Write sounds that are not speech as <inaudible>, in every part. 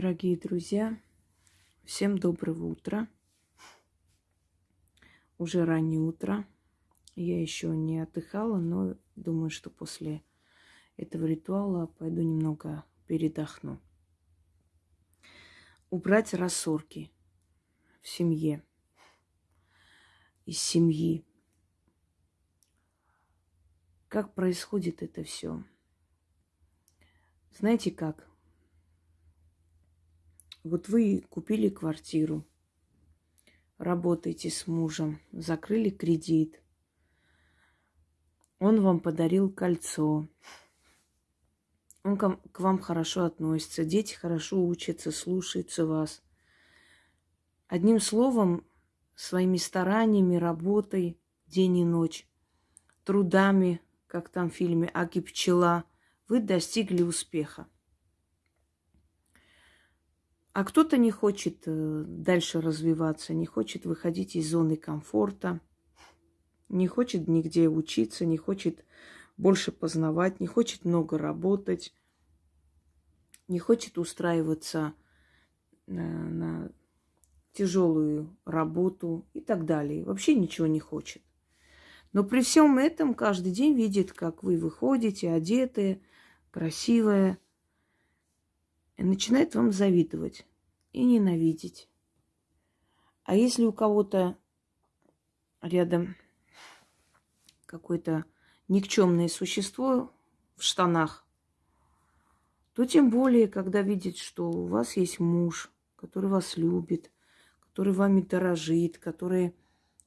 Дорогие друзья, всем доброго утра. Уже раннее утро. Я еще не отдыхала, но думаю, что после этого ритуала пойду немного передохну. Убрать рассорки в семье, из семьи. Как происходит это все? Знаете как? Вот вы купили квартиру, работаете с мужем, закрыли кредит. Он вам подарил кольцо. Он к вам хорошо относится, дети хорошо учатся, слушаются вас. Одним словом, своими стараниями, работой, день и ночь, трудами, как там в фильме «Аки пчела», вы достигли успеха. А кто-то не хочет э, дальше развиваться, не хочет выходить из зоны комфорта, не хочет нигде учиться, не хочет больше познавать, не хочет много работать, не хочет устраиваться на, э, на тяжелую работу и так далее. Вообще ничего не хочет. Но при всем этом каждый день видит, как вы выходите, одетые, красивые, начинает вам завидовать и ненавидеть. А если у кого-то рядом какое-то никчемное существо в штанах, то тем более, когда видит, что у вас есть муж, который вас любит, который вами дорожит, который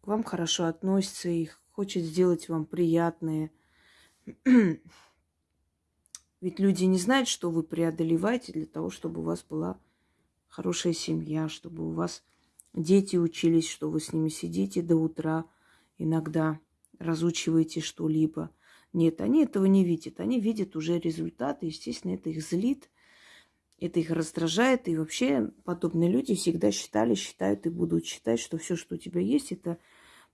к вам хорошо относится и хочет сделать вам приятное – ведь люди не знают, что вы преодолеваете для того, чтобы у вас была хорошая семья, чтобы у вас дети учились, что вы с ними сидите до утра, иногда разучиваете что-либо. Нет, они этого не видят. Они видят уже результаты. Естественно, это их злит, это их раздражает. И вообще подобные люди всегда считали, считают и будут считать, что все, что у тебя есть, это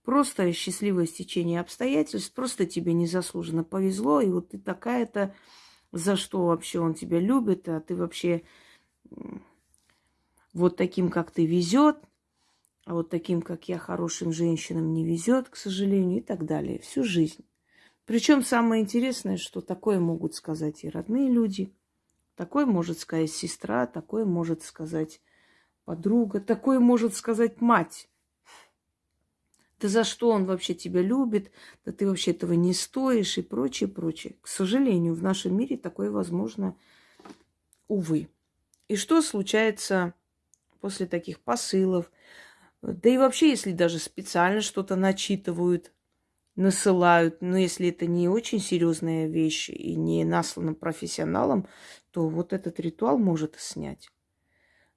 просто счастливое стечение обстоятельств, просто тебе незаслуженно повезло, и вот ты такая-то за что вообще он тебя любит, а ты вообще вот таким, как ты, везет, а вот таким, как я, хорошим женщинам не везет, к сожалению, и так далее. Всю жизнь. Причем самое интересное, что такое могут сказать и родные люди, такое может сказать сестра, такое может сказать подруга, такое может сказать мать. Да за что он вообще тебя любит? Да ты вообще этого не стоишь и прочее, прочее. К сожалению, в нашем мире такое возможно, увы. И что случается после таких посылов? Да и вообще, если даже специально что-то начитывают, насылают, но если это не очень серьезная вещь и не наслана профессионалом, то вот этот ритуал может снять.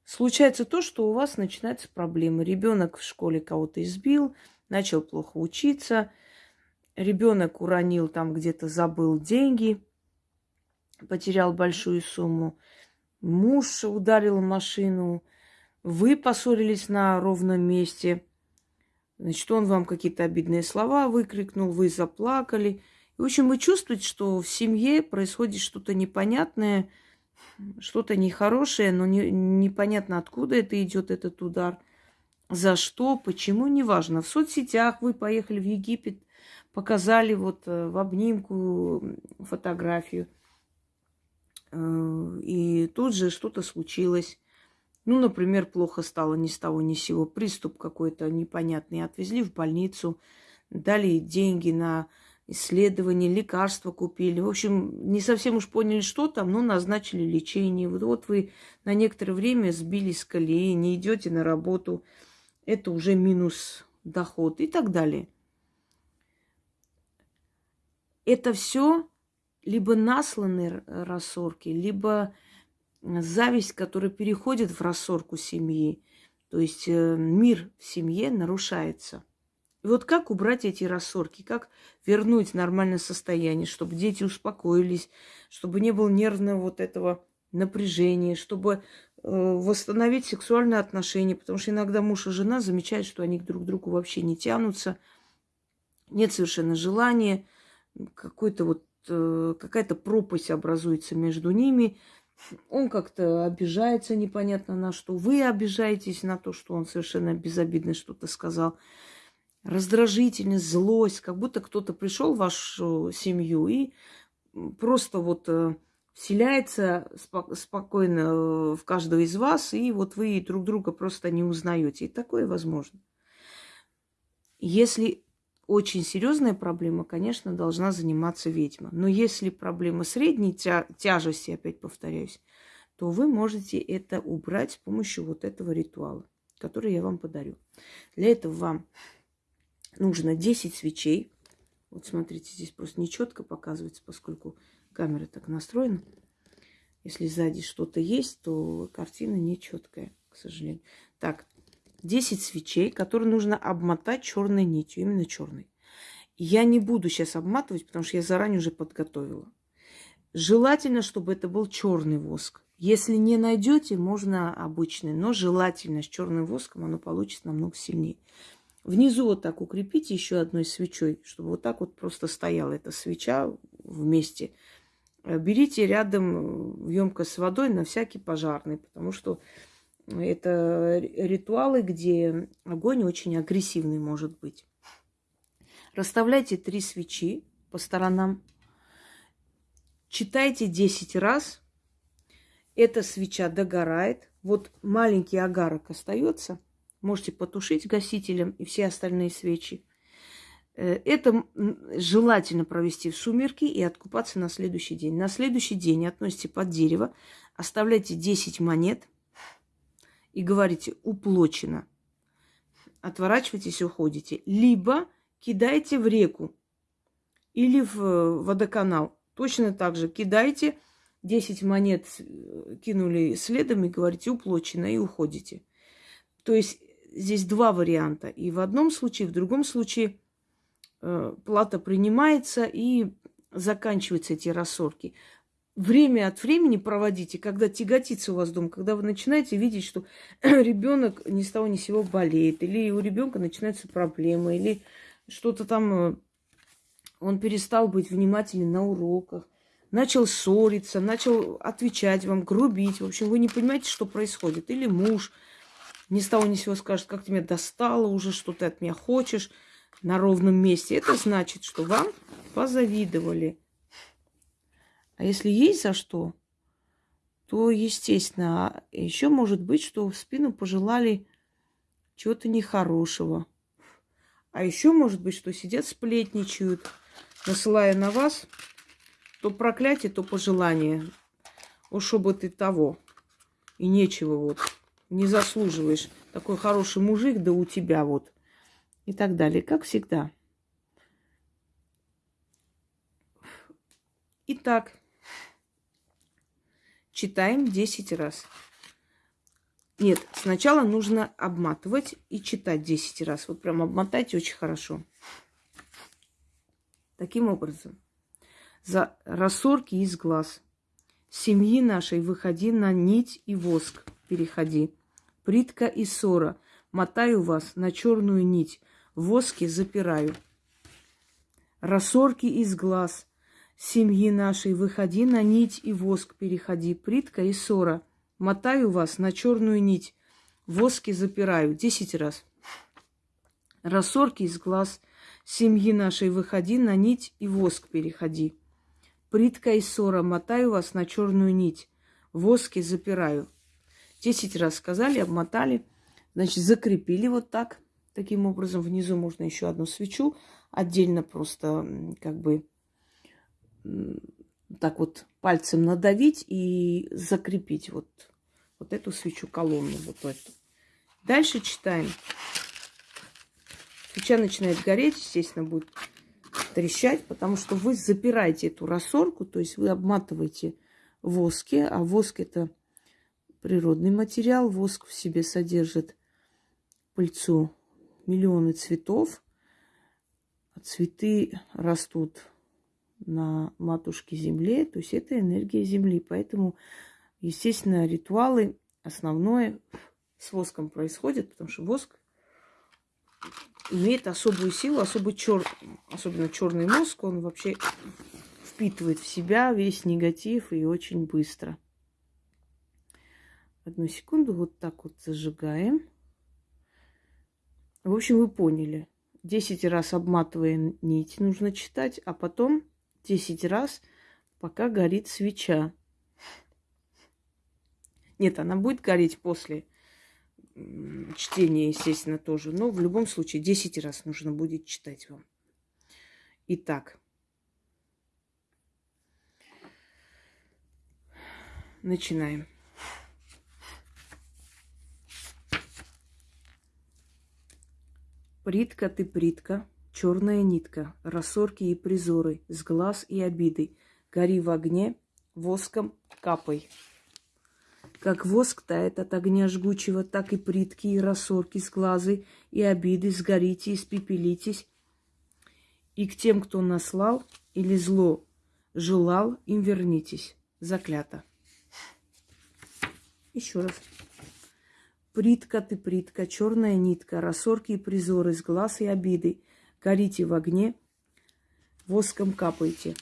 Случается то, что у вас начинаются проблемы. Ребенок в школе кого-то избил, начал плохо учиться, ребенок уронил там где-то, забыл деньги, потерял большую сумму, муж ударил машину, вы поссорились на ровном месте, значит, он вам какие-то обидные слова выкрикнул, вы заплакали. В общем, вы чувствуете, что в семье происходит что-то непонятное, что-то нехорошее, но не, непонятно, откуда это идет этот удар – за что, почему, неважно. В соцсетях вы поехали в Египет, показали вот э, в обнимку фотографию. Э, и тут же что-то случилось. Ну, например, плохо стало ни с того ни с сего. Приступ какой-то непонятный. Отвезли в больницу, дали деньги на исследования, лекарства купили. В общем, не совсем уж поняли, что там, но назначили лечение. Вот, вот вы на некоторое время сбились с колеи, не идете на работу – это уже минус доход и так далее. Это все либо насланные рассорки, либо зависть, которая переходит в рассорку семьи. То есть э, мир в семье нарушается. И вот как убрать эти рассорки, как вернуть нормальное состояние, чтобы дети успокоились, чтобы не было нервного вот этого напряжения, чтобы восстановить сексуальные отношения, потому что иногда муж и жена замечают, что они друг к другу вообще не тянутся, нет совершенно желания, какой-то вот э, какая-то пропасть образуется между ними, он как-то обижается непонятно на что. Вы обижаетесь на то, что он совершенно безобидно что-то сказал. Раздражительность, злость, как будто кто-то пришел в вашу семью и просто вот вселяется спокойно э, в каждого из вас, и вот вы друг друга просто не узнаете. И такое возможно. Если очень серьезная проблема, конечно, должна заниматься ведьма. Но если проблема средней тя- тяжести, опять повторяюсь, то вы можете это убрать с помощью вот этого ритуала, который я вам подарю. Для этого вам нужно 10 свечей. Вот смотрите, здесь просто нечетко показывается, поскольку камера так настроена. Если сзади что-то есть, то картина нечеткая, к сожалению. Так, 10 свечей, которые нужно обмотать черной нитью, именно черной. Я не буду сейчас обматывать, потому что я заранее уже подготовила. Желательно, чтобы это был черный воск. Если не найдете, можно обычный, но желательно с черным воском оно получится намного сильнее. Внизу вот так укрепите еще одной свечой, чтобы вот так вот просто стояла эта свеча вместе. Берите рядом емкость с водой на всякий пожарный, потому что это ритуалы, где огонь очень агрессивный может быть. Расставляйте три свечи по сторонам. Читайте 10 раз. Эта свеча догорает. Вот маленький агарок остается. Можете потушить гасителем и все остальные свечи. Э, это желательно провести в сумерки и откупаться на следующий день. На следующий день относите под дерево, оставляйте 10 монет – и говорите «уплочено», отворачивайтесь и уходите. Либо кидайте в реку или в э, водоканал. Точно так же кидайте 10 монет, э, кинули следом и говорите «уплочено» и уходите. То есть здесь два варианта. И в одном случае, в другом случае плата принимается и заканчиваются эти рассорки время от времени проводите, когда тяготится у вас дом, когда вы начинаете видеть, что <clears throat> ребенок ни с того ни с сего болеет, или у ребенка начинаются проблемы, или что-то там, э, он перестал быть внимательным на уроках, начал ссориться, начал отвечать вам, грубить. В общем, вы не понимаете, что происходит. Или муж ни с того ни с сего скажет, как тебя достало уже, что ты от меня хочешь на ровном месте. Это значит, что вам позавидовали – а если есть за что, то, естественно, еще может быть, что в спину пожелали чего-то нехорошего. А еще может быть, что сидят сплетничают, насылая на вас то проклятие, то пожелание. Уж чтобы ты того. И нечего вот. Не заслуживаешь. Такой хороший мужик, да у тебя вот. И так далее. Как всегда. Итак, читаем 10 раз. Нет, сначала нужно обматывать и читать 10 раз. Вот прям обмотайте очень хорошо. Таким образом, за рассорки из глаз. Семьи нашей выходи на нить и воск переходи. Притка и ссора, мотаю вас на черную нить, воски запираю. Рассорки из глаз – семьи нашей, выходи на нить и воск переходи, притка и ссора. Мотаю вас на черную нить, воски запираю. Десять раз. Рассорки из глаз семьи нашей, выходи на нить и воск переходи. Притка и ссора, мотаю вас на черную нить, воски запираю. Десять раз сказали, обмотали, значит, закрепили вот так. Таким образом, внизу можно еще одну свечу отдельно просто как бы так вот пальцем надавить и закрепить вот, вот эту свечу колонну, вот эту. Дальше читаем. Свеча начинает гореть, естественно, будет трещать, потому что вы запираете эту рассорку, то есть вы обматываете воски, а воск это природный материал, воск в себе содержит пыльцу миллионы цветов, цветы растут на матушке Земле, то есть это энергия Земли. Поэтому, естественно, ритуалы основное с воском происходят, потому что воск имеет особую силу, особый чер... особенно черный мозг, он вообще впитывает в себя весь негатив и очень быстро. Одну секунду, вот так вот зажигаем. В общем, вы поняли. Десять раз обматывая нить нужно читать, а потом десять раз, пока горит свеча. Нет, она будет гореть после чтения, естественно, тоже. Но в любом случае 10 раз нужно будет читать вам. Итак. Начинаем. Притка ты притка, черная нитка, рассорки и призоры, с глаз и обиды, гори в огне, воском капай. Как воск тает от огня жгучего, так и притки и рассорки с глазы и обиды сгорите, испепелитесь. И к тем, кто наслал или зло желал, им вернитесь. Заклято. Еще раз. Притка ты, притка, черная нитка, рассорки и призоры с глаз и обиды. Горите в огне, воском капайте.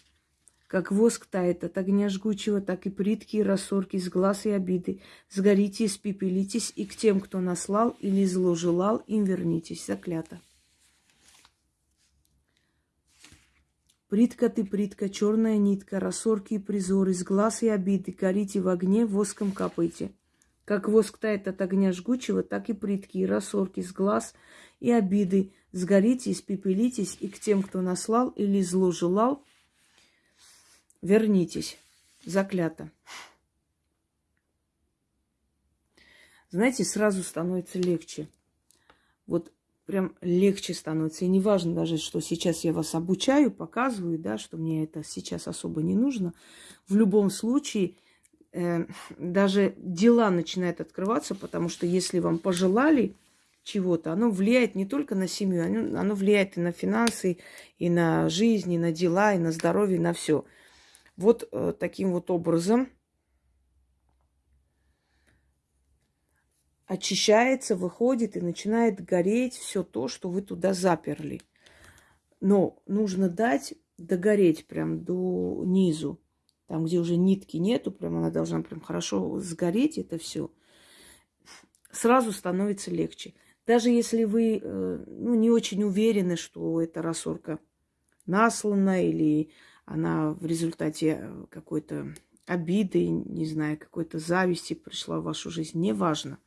Как воск тает от огня жгучего, так и притки и рассорки с глаз и обиды. Сгорите, испепелитесь, и к тем, кто наслал или зло желал, им вернитесь. Заклято. Притка ты, притка, черная нитка, рассорки и призоры, с глаз и обиды, горите в огне, воском капайте. Как воск тает от огня жгучего, так и притки и рассорки с глаз и обиды, сгорите, испепелитесь, и к тем, кто наслал или зло желал, Вернитесь. Заклято. Знаете, сразу становится легче. Вот прям легче становится. И не важно даже, что сейчас я вас обучаю, показываю, да, что мне это сейчас особо не нужно. В любом случае, даже дела начинают открываться, потому что если вам пожелали чего-то, оно влияет не только на семью, оно, оно влияет и на финансы, и на жизнь, и на дела, и на здоровье, и на все. Вот э, таким вот образом очищается, выходит и начинает гореть все то, что вы туда заперли. Но нужно дать догореть прям до низу. Там, где уже нитки нету, прям она должна прям хорошо сгореть, это все. Сразу становится легче. Даже если вы э, ну, не очень уверены, что эта рассорка наслана или она в результате э, какой-то обиды, не знаю, какой-то зависти пришла в вашу жизнь, неважно.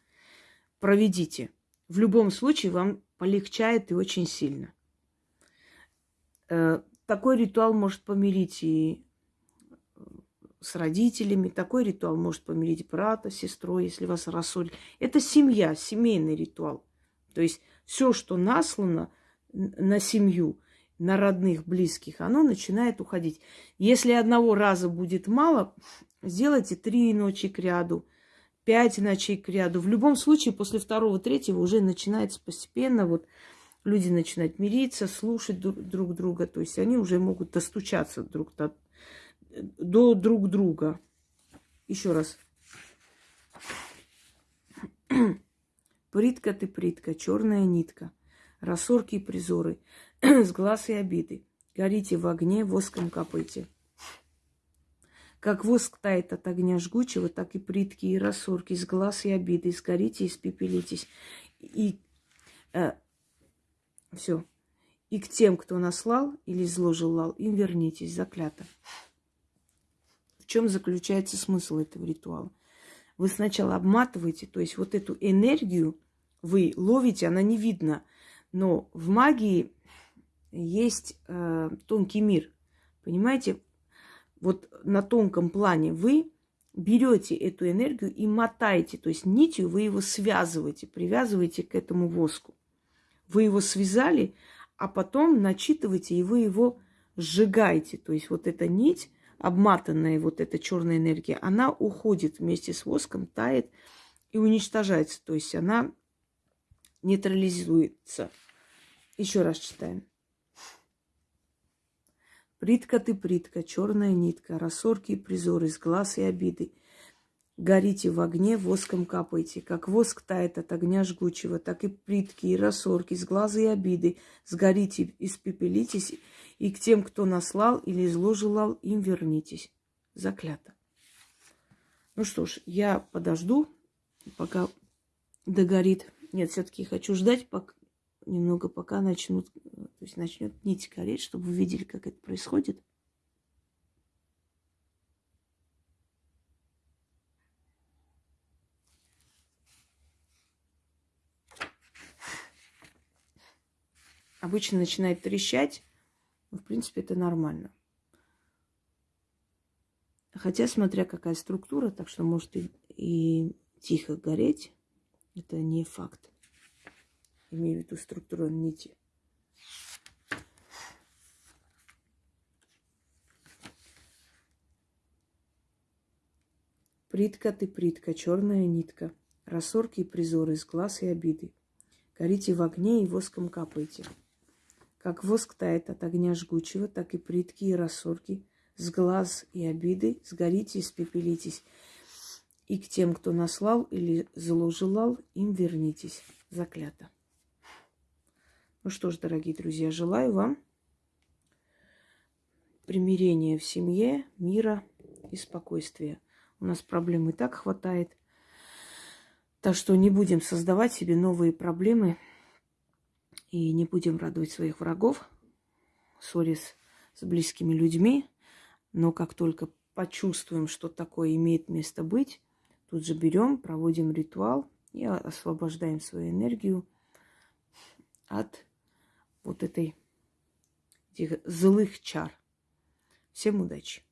Проведите. В любом случае вам полегчает и очень сильно. Э, такой ритуал может помирить и с родителями, такой ритуал может помирить брата, сестрой, если вас рассорили. Это семья, семейный ритуал. То есть все, что наслано на семью, на родных, близких, оно начинает уходить. Если одного раза будет мало, сделайте три ночи к ряду, пять ночей к ряду. В любом случае, после второго, третьего уже начинается постепенно, вот люди начинают мириться, слушать друг друга, то есть они уже могут достучаться друг до, до друг друга. Еще раз. <clears throat> Притка ты притка, черная нитка, рассорки и призоры <clears throat> – с глаз и обиды. Горите в огне, воском капайте. Как воск тает от огня жгучего, так и притки и рассорки с глаз и обиды. Сгорите, испепелитесь. И э, все. И к тем, кто наслал или зло желал, им вернитесь, заклято. В чем заключается смысл этого ритуала? Вы сначала обматываете, то есть вот эту энергию вы ловите, она не видна. Но в магии есть э, тонкий мир. Понимаете? Вот на тонком плане вы берете эту энергию и мотаете, то есть нитью вы его связываете, привязываете к этому воску. Вы его связали, а потом начитываете, и вы его сжигаете. То есть вот эта нить, обматанная вот эта черная энергия, она уходит вместе с воском, тает и уничтожается. То есть она нейтрализуется. Еще раз читаем. Притка ты, притка, черная нитка, рассорки и призоры, с глаз и обиды. Горите в огне, воском капайте, как воск тает от огня жгучего, так и притки и рассорки, с глаза и обиды. Сгорите, испепелитесь, и к тем, кто наслал или зло им вернитесь. Заклято. Ну что ж, я подожду пока догорит. Нет, все-таки хочу ждать, пока, немного пока начнут, то есть начнет нить гореть, чтобы вы видели, как это происходит. Обычно начинает трещать, в принципе, это нормально. Хотя, смотря какая структура, так что может и, и тихо гореть, это не факт. Имею в виду структуру нити. Притка ты, притка, черная нитка, Рассорки и призоры из глаз и обиды. Горите в огне и воском капайте. Как воск тает от огня жгучего, так и притки и рассорки с глаз и обиды сгорите и спепелитесь. И к тем, кто наслал или зло желал, им вернитесь. Заклято. Ну что ж, дорогие друзья, желаю вам примирения в семье, мира и спокойствия. У нас проблем и так хватает. Так что не будем создавать себе новые проблемы и не будем радовать своих врагов, ссорясь с близкими людьми. Но как только почувствуем, что такое имеет место быть, тут же берем, проводим ритуал и освобождаем свою энергию от вот этой этих злых чар. Всем удачи!